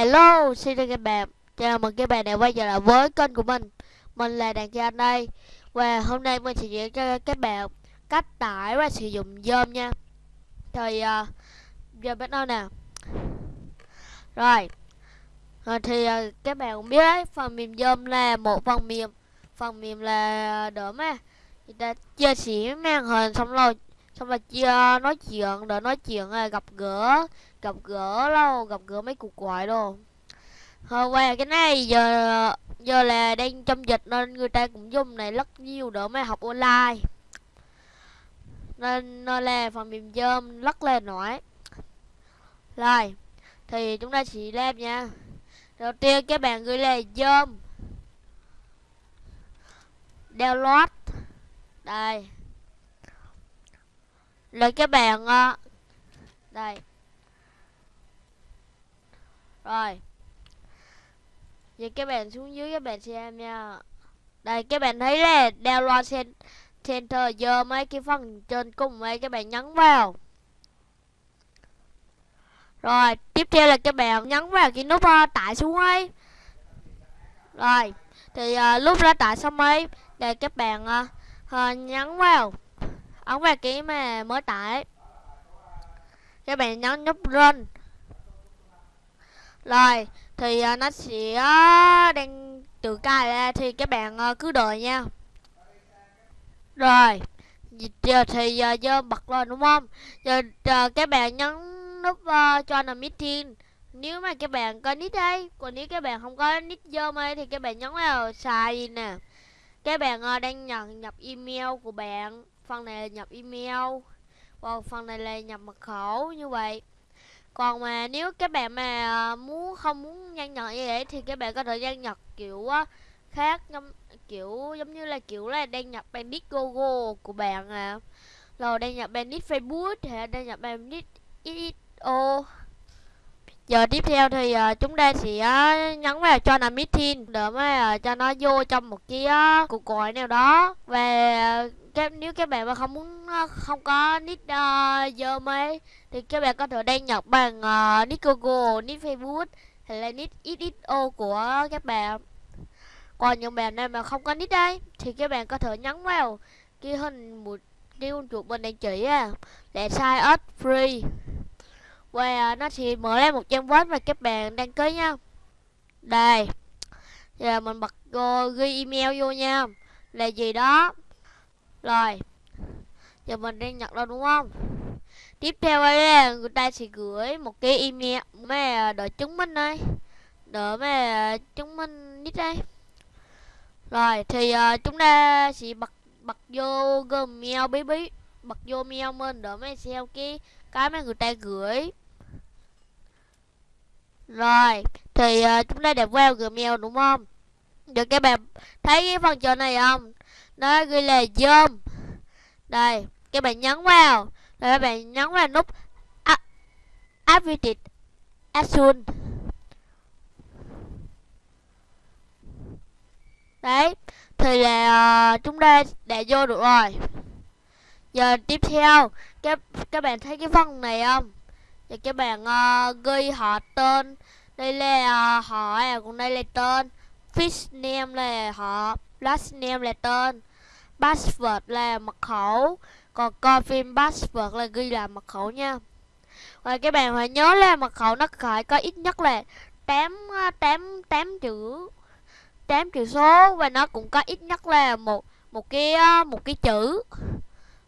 Hello, xin chào các bạn. Chào mừng các bạn đã quay trở lại với kênh của mình. Mình là Đàn Cha đây. Và hôm nay mình sẽ diễn cho các bạn cách tải và sử dụng Zoom nha. Thì uh, giờ bắt đầu nè. Rồi. À, Thì uh, các bạn cũng biết đấy Phần mềm Zoom là một phần mềm. Phần mềm là đỡ mà. Người ta chia sẻ màn hình xong rồi Xong rồi chia nói chuyện Đỡ nói chuyện ờ, gặp gỡ gặp gỡ đâu gặp gỡ mấy cuộc gọi đâu, hôm qua cái này giờ giờ là đang trong dịch nên người ta cũng dùng này rất nhiều để mà học online. Nên nên là phần mềm dơm rất là nổi. Rồi thì chúng ta chỉ làm nha. Đầu tiên các bạn gửi là dơm download. Đây. Rồi các bạn ờ, đây rồi. Vậy các bạn xuống dưới các bạn xem nha. Đây các bạn thấy là download center giờ mấy cái phần trên cùng mấy các bạn nhấn vào. Rồi tiếp theo là các bạn nhấn vào cái nút uh, tải xuống ấy. Rồi thì uh, lúc đã tải xong ấy Để các bạn uh, uh, nhấn vào Ấn vào cái mà mới tải. Các bạn nhấn nút run rồi thì uh, nó sẽ uh, đang tự cài ra thì các bạn uh, cứ đợi nha. Rồi giờ thì à, uh, giờ bật lên đúng không? Giờ uh, các bạn nhấn nút uh, cho là meeting nếu mà các bạn có nick đây còn nếu các bạn không có nick vô ấy thì các bạn nhấn vào xài nè. Các bạn uh, đang nhận nhập email của bạn. Phần này là nhập email. Còn phần này là nhập mật khẩu như vậy còn mà nếu các bạn mà ờ, muốn, không muốn nhân nhật như vậy thì các bạn có thể nhân nhật kiểu khác, giống, kiểu, giống như là, kiểu là đăng nhập bandit gogo của bạn à. Rồi đăng nhập bandit facebook hay đăng nhập bandit xo giờ tiếp theo thì uh, chúng ta sẽ uh, nhấn vào cho là meeting để mà uh, cho nó vô trong một cái uh, cuộc gọi nào đó và uh, các nếu các bạn mà không muốn không có nick uh, dơm thì các bạn có thể đăng nhập bằng uh, nick Google, nick Facebook hay là nick XXO của các bạn. Còn những bạn nào mà không có nick đây thì các bạn có thể nhấn vào cái hình một cái con chuột bên đang chỉ à để sign up free và nó sẽ mở ra một trang web mà các bạn đăng ký nha. Đây. Giờ mình bật go ghi email vô nha. Là gì đó rồi Giờ mình đang nhận đâu đúng không Tiếp theo đây là người ta sẽ gửi một cái email mà đợi chứng minh đây Đợi mà chứng minh nít đây Rồi thì uh, chúng ta sẽ bật bật vô Gmail bí bí Bật vô mail mình để mà xem cái cái mà người ta gửi. Rồi thì uh, chúng ta đẹp vào Gmail đúng không? Được các bạn thấy cái phần trò này không? Nó ghi là zoom. Đây các bạn nhấn vào. Rồi các bạn nhấn vào nút activate soon đấy thì là uh, chúng ta đã vô được rồi. Giờ tiếp theo các các bạn thấy cái phần này không? Thì các bạn uh, ghi họ tên. Đây là uh, họ à, còn đây là tên. Fish name là họ last name là tên. Password là mật khẩu. Còn coi phim password là ghi là mật khẩu nha. Và các bạn phải nhớ là mật khẩu nó phải có ít nhất là 8 8 8 chữ 8 chữ số và nó cũng có ít nhất là một một cái ờ, một cái chữ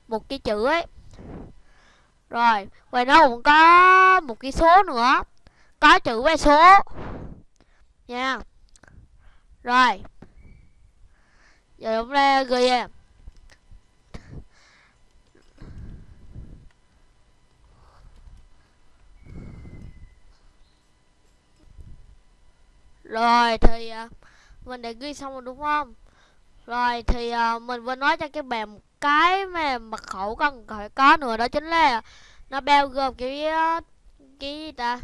một cái chữ ấy rồi, ngoài nó cũng có một cái số nữa. Có chữ và số. Nha. Rồi. Giờ chúng ta ghi em Rồi, thì à, mình đã ghi xong rồi, đúng không? Rồi, thì à, mình vừa nói cho các bạn một cái mà mật khẩu cần phải có nữa đó chính là nó bao gồm cái ờ, cái gì ta?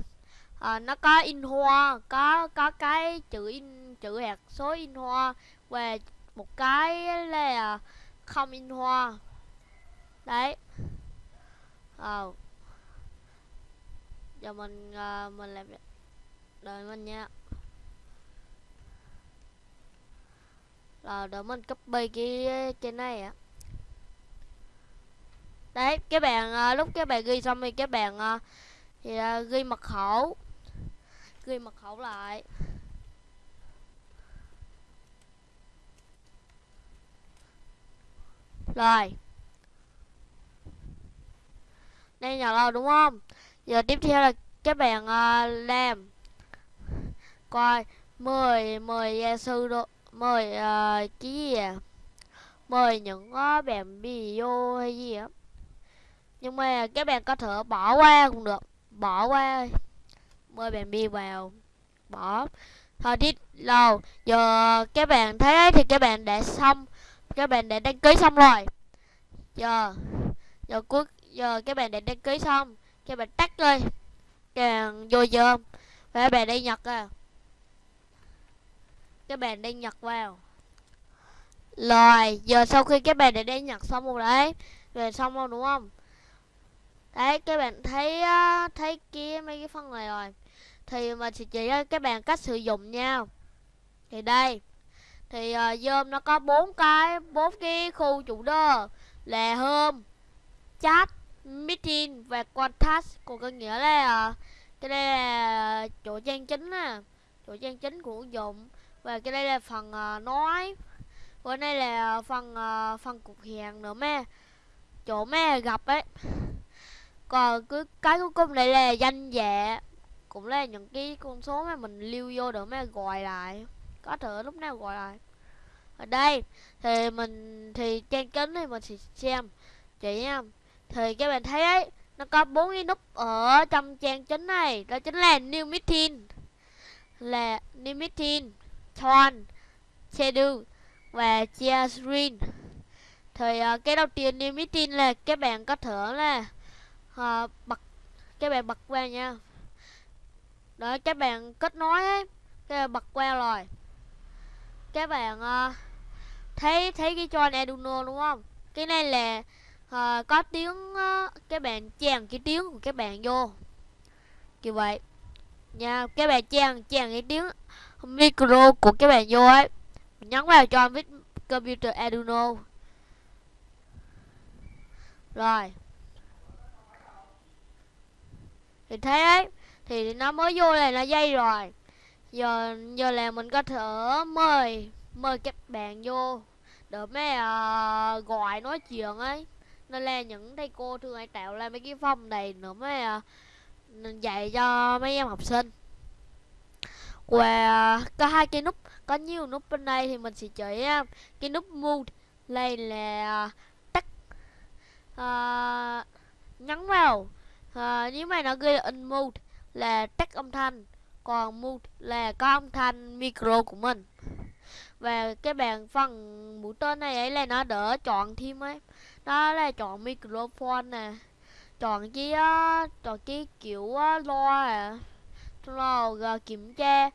À, nó có in hoa, có có cái chữ in chữ hạt số in hoa và một cái là không in hoa. Đấy. Ờ. Giờ mình uh, mình làm đợi mình nha rồi đợi mình copy cái cái này á đấy các bạn ờ, lúc các bạn ghi xong thì các bạn ờ, thì ờ, ghi mật khẩu. Ghi mật khẩu lại. Rồi. Đây nhỏ rồi đúng không? Giờ tiếp theo là các bạn uh, làm. Coi 10 10 gia sư độ mời uh, cái gì à? Mời những uh, bạn video hay gì á nhưng mà các bạn có thể bỏ qua cũng được. Bỏ qua. Mời bạn đi vào. Bỏ. Thôi, đi. Lâu giờ các bạn thấy thì các bạn đã xong. Các bạn đã đăng ký xong rồi. Giờ. Giờ cuối. Giờ các bạn đã đăng ký xong. Các bạn tắt đi càng vô giờ và các bạn đi nhật à. Các bạn đi nhật vào. Rồi, giờ sau khi các bạn đã đi nhật xong rồi đấy. Về xong rồi, đúng không? Đấy các bạn thấy ờ, thấy kia mấy cái phân này rồi. Thì mình sẽ chỉ cho ờ, các bạn cách sử dụng nha. Thì đây. Thì ờ, uh, dơm nó có bốn cái bốn cái khu chủ đơ. Là home chat meeting và contact còn có nghĩa là uh, cái đây là chỗ trang chính nè chỗ trang chính của ứng dụng. Và cái đây là phần uh, nói. Còn đây là phần uh, phần cục hẹn nữa mẹ chỗ mẹ gặp ấy còn cứ cái cuối cùng này là danh dạ cũng là những cái con số mà mình lưu vô để mà gọi lại. Có thể lúc nào gọi lại. Ở đây thì mình thì trang kính thì mình sẽ xem. Chị em thì các bạn thấy ấy nó có bốn cái nút ở trong trang chính này. Đó chính là new meeting. Là new meeting turn schedule và share screen thì uh, cái đầu tiên new meeting là các bạn có thể là à, bật các bạn bật qua nha. Để các bạn kết nối ấy các bạn bật qua rồi. Các bạn à, ờ, thấy thấy cái cho Arduino đúng không? Cái này là à, có tiếng à, các bạn chèn cái tiếng của các bạn vô. Như vậy. Nha các bạn chèn chèn cái tiếng micro của các bạn vô ấy. Nhấn vào cho viết computer Arduino rồi thì thế thì nó mới vô này là dây rồi. Giờ giờ là mình có thể mời mời các bạn vô để mấy uh, gọi nói chuyện ấy. Nên là những thầy cô thường hay tạo ra mấy cái phòng này nữa mới uh, dạy cho mấy em học sinh. Và uh, có hai cái nút có nhiều nút bên đây thì mình sẽ chỉ uh, cái nút mute. Đây là uh, tắt uh, nhấn vào à, nếu mà nó ghi là in mute là tắt âm thanh còn mute là có âm thanh micro của mình. Và cái bàn phần mũi tên này ấy là nó đỡ chọn thêm ấy. Đó là chọn microphone nè chọn cái uh, chọn cái kiểu ờ, uh, loa à rồi kiểm tra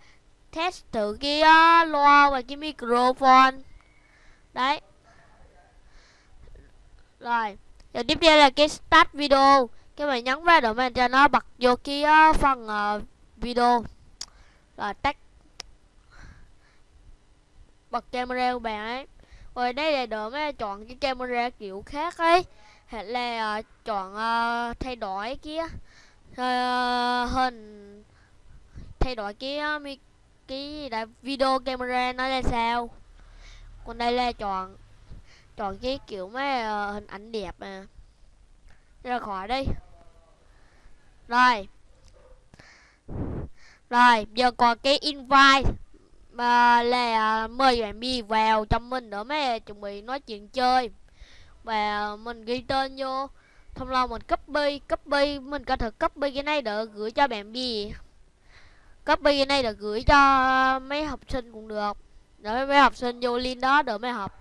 test thử cái uh, loa và cái microphone. Đấy. Rồi giờ tiếp theo là cái start video các bạn nhấn vào để mình cho nó bật vô cái ờ, phần uh, video. Rồi tắt. Bật camera của bạn ấy. Rồi đây là để mà chọn cái camera kiểu khác ấy. Hay là uh, chọn uh, thay đổi kia uh, hình thay đổi cái uh, cái là video camera nó là sao. Còn đây là chọn chọn cái kiểu mà uh, hình ảnh đẹp mà. Ra khỏi đây rồi. Rồi, giờ còn cái invite mà là mời bạn bi vào trong mình nữa mấy, chuẩn bị nói chuyện chơi. Và mình ghi tên vô. Thông lâu mình copy copy, mình có thể copy cái này để gửi cho bạn bi. Copy cái này để gửi cho mấy học sinh cũng được. Để mấy học sinh vô link đó để mấy học.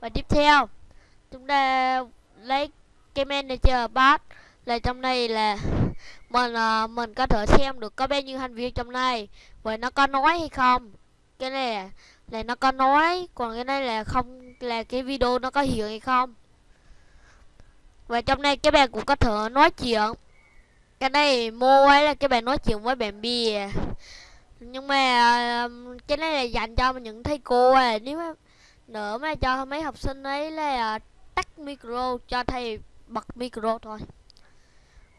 Và tiếp theo, chúng ta lấy cái manager pass là trong đây là mình uh, mình có thể xem được có bao nhiêu thành viên trong này vậy nó có nói hay không? Cái này là, là nó có nói còn cái này là không là cái video nó có hiện hay không? Và trong này các bạn cũng có thể nói chuyện. Cái này mua ấy là các bạn nói chuyện với bạn bè. Nhưng mà cái này là dành cho những thầy cô à. Nếu mà nữa mà cho mấy học sinh ấy là ờ, tắt micro cho thầy bật micro thôi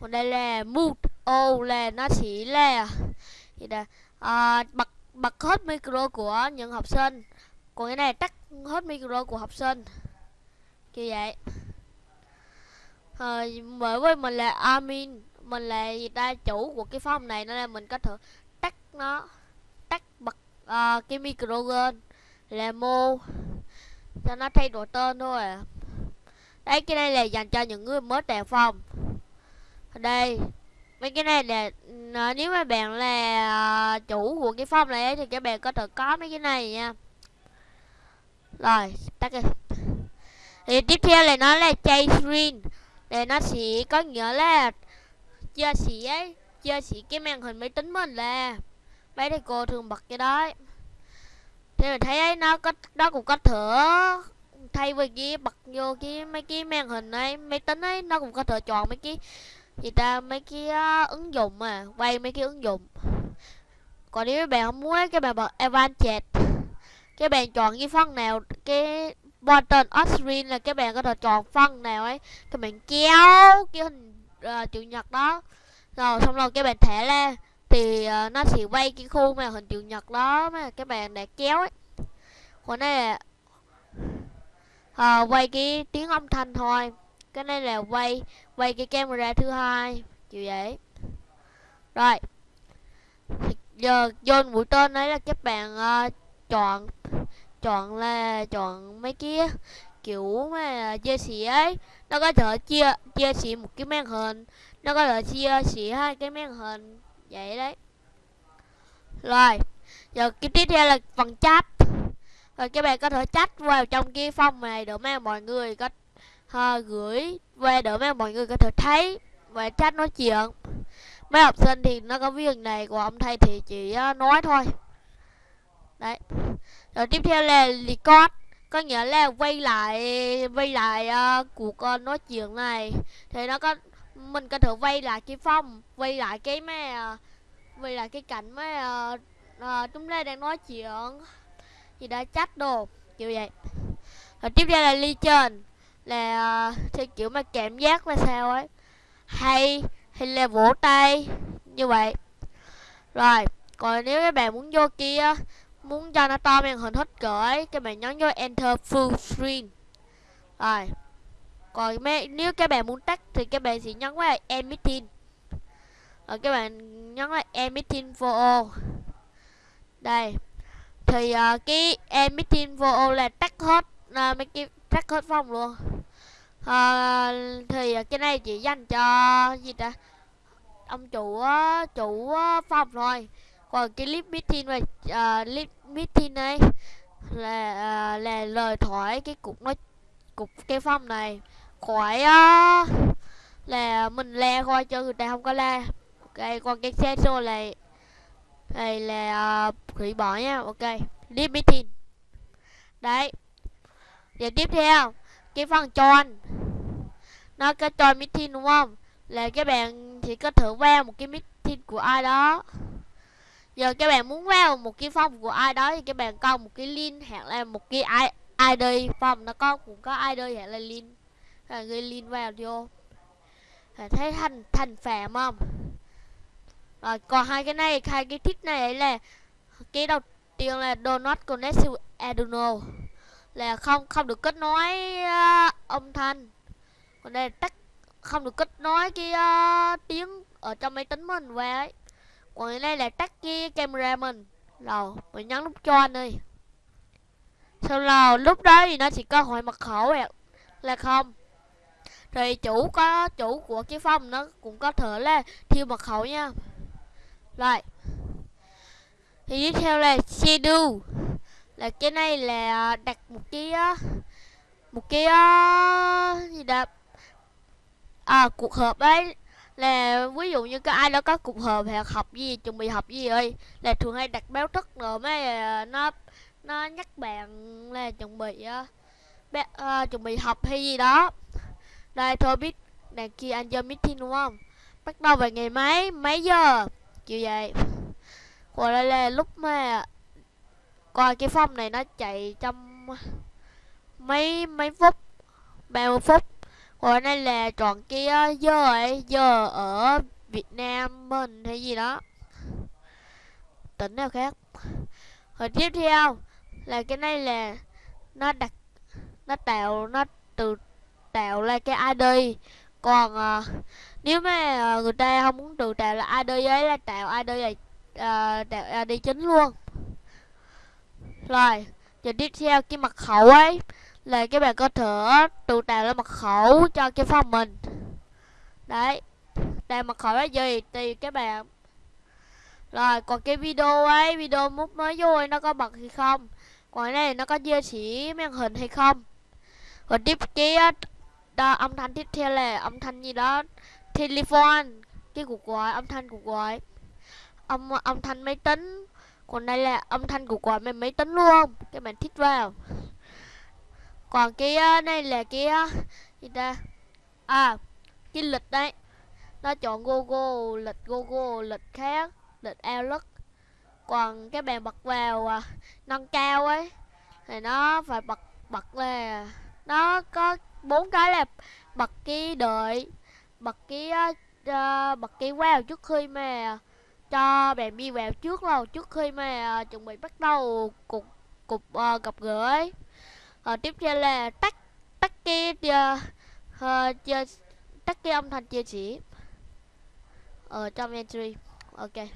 còn đây là mood, ô là nó chỉ là gì là à, bật bật hết micro của những học sinh. Còn cái này tắt hết micro của học sinh. Kiểu vậy. À, bởi với mình là admin mình là gì ta chủ của cái phòng này nên là mình có thể tắt nó tắt bật uh, cái micro lên. Là mô cho nó thay đổi tên thôi à. Đấy cái này là dành cho những người mới đèo phòng đây mấy cái này là nếu mà bạn là ờ, chủ của cái phòng này ấy, thì các bạn có thể có mấy cái này nha. Rồi tắt đi. Thì tiếp theo là nó là chay screen. Để nó sẽ có nghĩa là chia sẻ chia sẻ cái màn hình máy tính mình là. Mấy thầy cô thường bật cái đó thì mình thấy ấy nó có nó cũng có thể thay vì cái bật vô cái mấy cái màn hình ấy máy tính ấy nó cũng có thể chọn mấy cái gì ta mấy cái uh, ứng dụng mà quay mấy cái ứng dụng. Còn nếu các bạn không muốn ấy, các bạn bật advanced các bạn chọn cái phần nào cái button screen là các bạn có thể chọn phần nào ấy các bạn kéo cái hình uh, chữ nhật đó. Rồi xong rồi các bạn thả ra thì uh, nó sẽ quay cái khu mà hình chữ nhật đó mà các bạn đã kéo ấy. Còn đây là uh, quay cái tiếng âm thanh thôi cái này là quay quay cái camera thứ hai. Kiểu vậy. Rồi. Giờ vô mũi tên đấy là các bạn uh, chọn chọn là chọn mấy kia kiểu mà chia sẻ ấy. Nó có thể chia chia sẻ một cái màn hình. Nó có thể chia sẻ hai cái màn hình. Vậy đấy. Rồi. Giờ cái tiếp theo là phần chat. Rồi các bạn có thể chat vào trong cái phòng này để mà mọi người có à, gửi về để mà mọi người có thể thấy và chat nói chuyện. Mấy học sinh thì nó có việc này của ông thầy thì chỉ ờ, nói thôi. Đấy. Rồi tiếp theo là record. Có nghĩa là quay lại quay lại uh, cuộc uh, nói chuyện này. Thì nó có mình có thể quay lại cái phong quay lại cái mà uh, quay lại cái cảnh mà uh, uh, chúng ta đang nói chuyện. Thì đã chắc đồ kiểu vậy. Rồi tiếp theo là legend là à, theo kiểu mà cảm giác là sao ấy. Hay hay là vỗ tay như vậy. Rồi còn nếu các bạn muốn vô kia muốn cho nó to màn hình hết cỡ ấy các bạn nhấn vô enter full screen. Rồi còn nếu các bạn muốn tắt thì các bạn sẽ nhấn vào emitting. Rồi các bạn nhấn vào emitting for all đây thì uh, cái emitting for all là tắt hết uh, mấy cái tắt hết phòng luôn à, thì ờ, cái này chỉ dành cho gì ta? Ông chủ ờ, chủ phòng thôi. Còn cái clip meeting này uh, clip meeting này là uh, là lời thoại cái cục nói cục cái phòng này. Khỏi uh, là mình le coi cho người ta không có la ok còn cái xe xô này này là uh, hủy bỏ nha. Ok clip meeting. Đấy. Giờ tiếp theo cái phần tròn. Nó có join meeting đúng không? Là các bạn chỉ có thử vào một cái meeting của ai đó. Giờ các bạn muốn vào một cái phòng của ai đó thì các bạn có một cái link hoặc là một cái ID phòng nó có, cũng có ID hoặc là link. Là ghi link vào vô. Phải thấy thành thành phạm không? Rồi, còn hai cái này, hai cái thích này ấy là cái đầu tiên là donut connect to Arduino là không không được kết nối uh, âm thanh. Còn đây là tắt không được kết nối cái uh, tiếng ở trong máy tính mình qua ấy. Còn đây là tắt cái camera mình. Rồi mình nhấn nút cho anh đi. Sau là lúc đó thì nó chỉ có hỏi mật khẩu là không. Thì chủ có chủ của cái phòng nó cũng có thể là thiêu mật khẩu nha. Rồi thì tiếp theo là schedule là cái này là ờ, đặt một cái ờ, một cái ờ, gì đó. À cuộc họp ấy là ví dụ như cái ai đó có cuộc họp hoặc học gì chuẩn bị học gì ơi là thường hay đặt báo thức rồi mới nó nó nhắc bạn là chuẩn bị bé, uh, chuẩn bị học hay gì đó. Đây thôi biết đằng kia anh cho meeting đúng không? Bắt đầu vào ngày mấy mấy giờ? Kiểu vậy. Còn đây là lúc mà coi cái phong này nó chạy trong mấy mấy phút 30 phút. Còn đây là chọn cái ờ, giờ ấy giờ ở Việt Nam mình hay gì đó. Tỉnh nào khác. Rồi tiếp theo là cái này là nó đặt nó tạo nó từ tạo ra cái ID còn à, nếu mà ờ, người ta không muốn tự tạo là ID ấy là tạo ID là à, tạo ID chính luôn rồi giờ tiếp theo cái mật khẩu ấy là các bạn có thể tự tạo ra mật khẩu cho cái phòng mình. Đấy đây mật khẩu là gì? Thì các bạn. Rồi còn cái video ấy video mút mới vô ấy, nó có bật hay không? Còn cái này nó có chia sẻ màn hình hay không? Rồi tiếp kia ờ, đó, âm thanh tiếp theo là âm thanh gì đó? Telephone cái cuộc gọi âm thanh cuộc gọi. Âm âm thanh máy tính còn đây là âm thanh của quả máy máy tính luôn các bạn thích vào. Còn cái ờ, này là cái ờ, gì ta? À cái lịch đấy. Nó chọn Google lịch Google lịch khác lịch Outlook. Còn cái bạn bật vào à, nâng cao ấy thì nó phải bật bật là nó có bốn cái là bật cái đợi bật cái uh, bật cái wow trước khi mà cho bạn đi vào trước lâu trước khi mà uh, chuẩn bị bắt đầu cuộc cuộc uh, gặp gỡ ấy. Uh, tiếp theo là tắt tắt cái uh, uh, tắt cái âm thanh chia sẻ ở trong entry ok.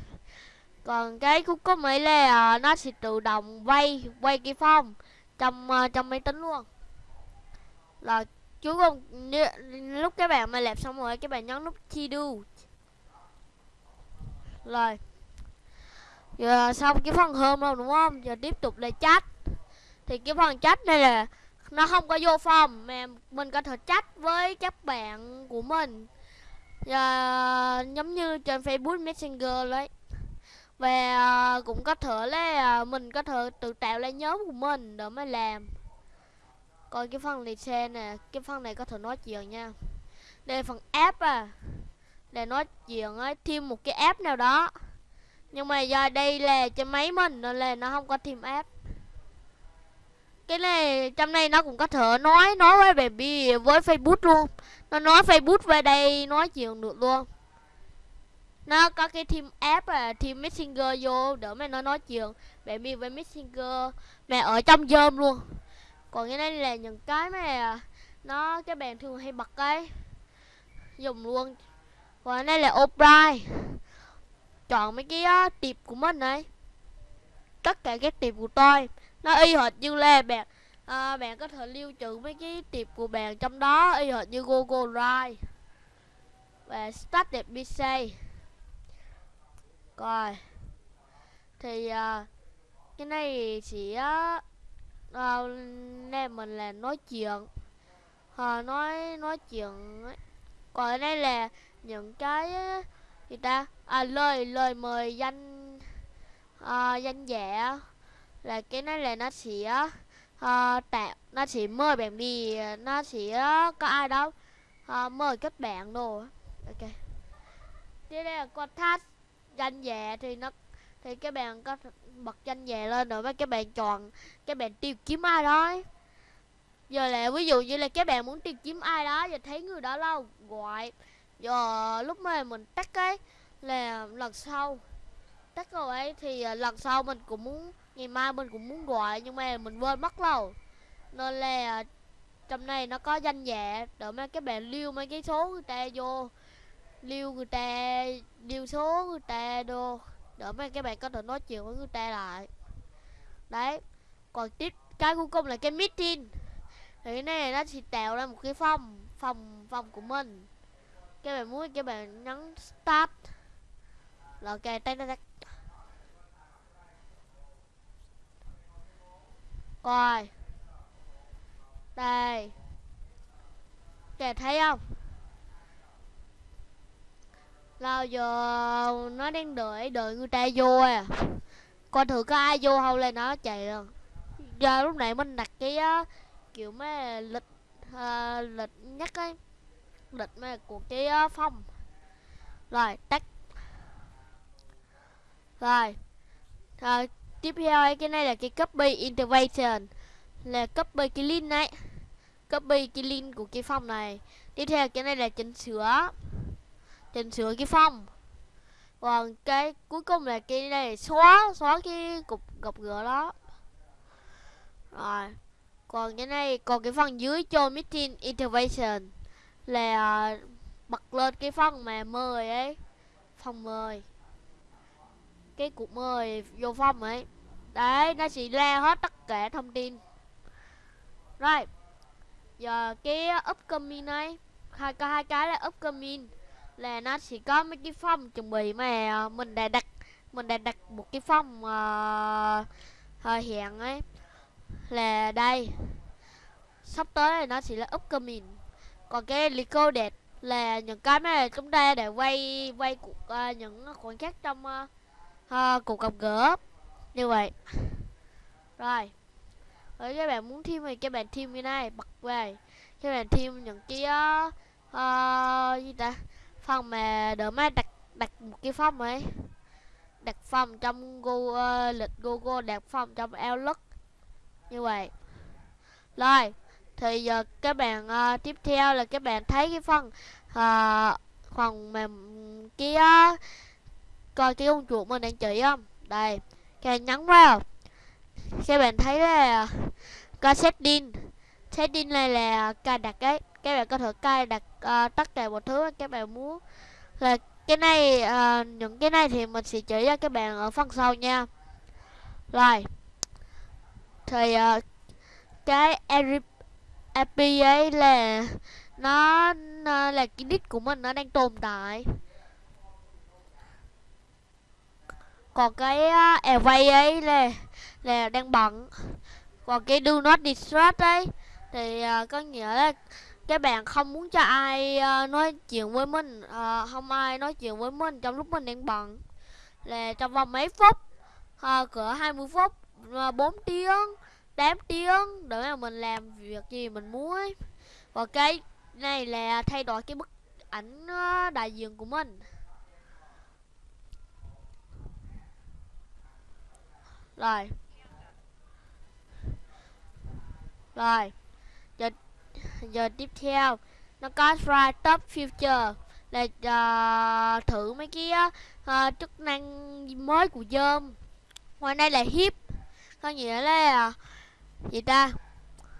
Còn cái cũng có mấy là uh, nó sẽ tự động quay quay cái phong trong uh, trong máy tính luôn. Là chú cùng lúc các bạn mà làm xong rồi các bạn nhấn nút chi do rồi. Giờ xong cái phần hôm rồi, đúng không? Giờ tiếp tục là chat. Thì cái phần chat này là nó không có vô phòng, mà mình có thể chat với các bạn của mình. Giờ, giống như trên Facebook Messenger đấy. Và à, cũng có thể là à, mình có thể tự tạo lên nhóm của mình để mới làm. Coi cái phần này xe nè, cái phần này có thể nói chuyện nha. Đây là phần app à để nói chuyện ấy thêm một cái app nào đó. Nhưng mà do đây là trên máy mình nên là nó không có thêm app. Cái này, trong này nó cũng có thể nói nói với baby với facebook luôn. Nó nói facebook về đây, nói chuyện được luôn. Nó có cái team app à team messenger vô để mà nó nói chuyện. Baby với messenger, mẹ ở trong zoom luôn. Còn cái này là những cái mà nó, cái bạn thường hay bật cái dùng luôn còn đây là O'Brien. Chọn mấy cái uh, tiệp của mình này. Tất cả các tiệp của tôi nó y hệt như là bạn. Uh, bạn có thể lưu trữ mấy cái tiệp của bạn trong đó y hệt như Google Drive. Và Start PC coi thì uh, cái này chỉ uh, uh, nên mình là nói chuyện. Uh, nói nói chuyện ấy. còn đây là những cái gì ta? À lời lời mời danh à, danh dạ là cái này là nó sẽ à, tạo nó sẽ mời bạn đi nó sẽ có ai đó à, mời các bạn đồ ok. Tiếp đây là contact danh dạ thì nó thì các bạn có bật danh dạ lên rồi với các bạn chọn các bạn tìm kiếm ai đó giờ là ví dụ như là các bạn muốn tìm kiếm ai đó và thấy người đó lâu gọi giờ lúc mà mình tắt cái là lần sau. Tắt rồi ấy, thì ờ, lần sau mình cũng muốn, ngày mai mình cũng muốn gọi, nhưng mà mình quên mất lâu nên là ờ, trong này nó có danh dạ để mấy các bạn lưu mấy cái số người ta vô. Lưu người ta, lưu số người ta đô để mấy các bạn có thể nói chuyện với người ta lại. Đấy, còn tiếp, cái cuối cùng là cái meeting. Thì cái này nó chỉ tạo ra một cái phòng phòng phòng của mình các bạn muốn các bạn nhấn start. Là ok tay tay coi. Đây. Kẻ thấy không? Lao giờ nó đang đợi đợi người ta vô à. Coi thử có ai vô không lên nó chạy rồi. Giờ lúc này mình đặt cái uh, kiểu mấy lịch uh, lịch nhắc ấy định mấy của cái ờ, uh, phong rồi tắt. Rồi. Rồi tiếp theo cái này là cái copy intervention là copy cái link này copy cái link của cái phong này. Tiếp theo cái này là chỉnh sửa. Chỉnh sửa cái phong còn cái cuối cùng là cái này xóa xóa cái cục gọc gỡ đó. Rồi. Còn cái này còn cái phần dưới cho meeting intervention là ờ, bật lên cái phần mà mời ấy phòng mời. Cái cuộc mời vô phòng ấy. Đấy nó sẽ ra hết tất cả thông tin. Rồi giờ cái upcoming này hai cái hai cái là upcoming là nó sẽ có mấy cái phòng chuẩn bị mà ờ, mình đã đặt mình đã đặt một cái phòng ờ, uh, hiện ấy. Là đây sắp tới này nó sẽ là upcoming còn cái recorded là những cái mà chúng ta để quay quay cuộc uh, những khoảnh khắc trong uh, uh, cuộc gặp gỡ. Như vậy. Rồi. Rồi các bạn muốn thêm thì các bạn thêm như này bật về. Các bạn thêm những cái uh, uh, gì ta? Phần mà đỡ mà đặt đặt một cái phòng ấy. Đặt phòng trong Google, uh, lịch Google đặt phòng trong Outlook. Như vậy. Rồi thì giờ các bạn uh, tiếp theo là các bạn thấy cái phần uh, phần mà kia ờ, coi cái con chuột mình đang chỉ không? Đây các bạn nhấn vào. Các bạn thấy là coi setting setting này là cài đặt ấy. Các bạn có thể cài đặt uh, tất cả mọi thứ các bạn muốn. Là cái này uh, những cái này thì mình sẽ chỉ cho các bạn ở phần sau nha. Rồi thì uh, cái API ấy là nó, nó là cái nick của mình nó đang tồn tại. Còn cái uh, away ấy là là đang bận. Còn cái do not distract ấy thì uh, có nghĩa là các bạn không muốn cho ai uh, nói chuyện với mình uh, không ai nói chuyện với mình trong lúc mình đang bận. Là trong vòng mấy phút uh, cỡ 20 phút uh, 4 tiếng 8 tiếng để mà mình làm việc gì mình muốn ấy. và cái này là thay đổi cái bức ảnh ờ, đại diện của mình. Rồi. Rồi. Giờ giờ tiếp theo. Nó có try top future. Là uh, thử mấy cái uh, chức năng mới của dơm ngoài đây là hip có nghĩa là gì ta.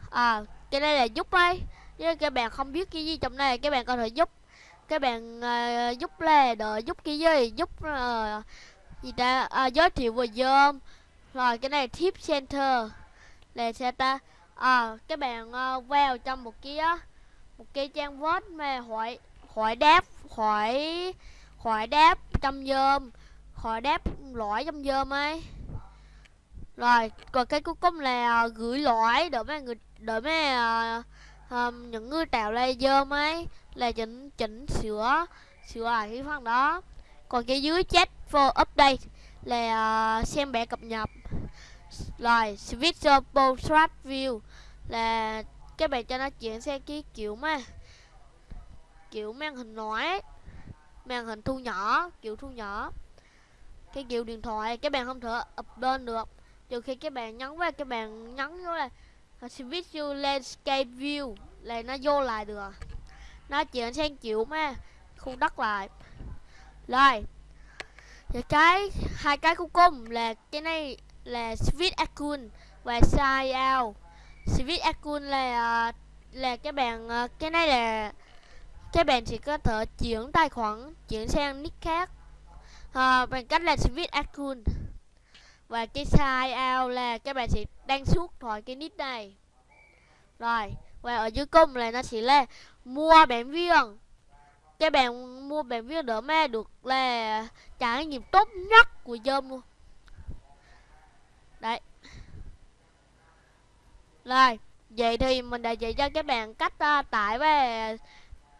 À cái đây là giúp ấy nếu các bạn không biết cái gì trong này các bạn có thể giúp. Các bạn uh, giúp là đợi giúp cái gì? Giúp uh, gì ta? À, giới thiệu về dơm rồi cái này tip center. Là xe ta? À, các bạn uh, vào trong một cái một cái trang web mà hỏi hỏi đáp hỏi hỏi đáp trong dơm hỏi đáp lõi trong dơm ấy rồi còn cái cuối cùng là ờ, gửi lõi để mấy người để mấy uh, um, những người tạo lại mấy ấy là chỉnh chỉnh sửa sửa lại cái phần đó. Còn cái dưới chat for update là uh, xem bẻ cập nhật. Rồi switch portrait view là các bạn cho nó chuyển sang cái kiểu mà kiểu màn hình nói màn hình thu nhỏ kiểu thu nhỏ. Cái kiểu điện thoại các bạn không thể upload được trừ khi các bạn nhấn vào các bạn nhấn vô là switch landscape view là nó vô lại được nó chuyển sang chịu mà khu đất lại. Rồi thì cái hai cái cuối cùng là cái này là switch account và sign out switch account là ờ, là các bạn ờ, cái này là các bạn chỉ có thể chuyển tài khoản chuyển sang nick khác. À, bằng cách là switch account và cái size out là các bạn sẽ đăng suốt khỏi cái nick này. Rồi và ở dưới cùng là nó sẽ là mua bản viên các bạn mua bản viên đỡ mà được là trải nghiệm tốt nhất của dơm luôn. Đấy. Rồi vậy thì mình đã dạy cho các bạn cách uh, tải và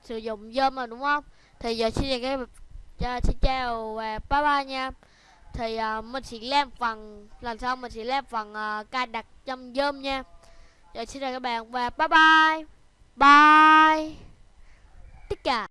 sử dụng dơm rồi đúng không? Thì giờ xin chào các bạn xin chào và bye bye nha thì uh, mình sẽ làm phần lần sau mình sẽ làm phần uh, cài đặt trong dơm nha. Rồi xin chào các bạn và bye bye. Bye. Tất cả.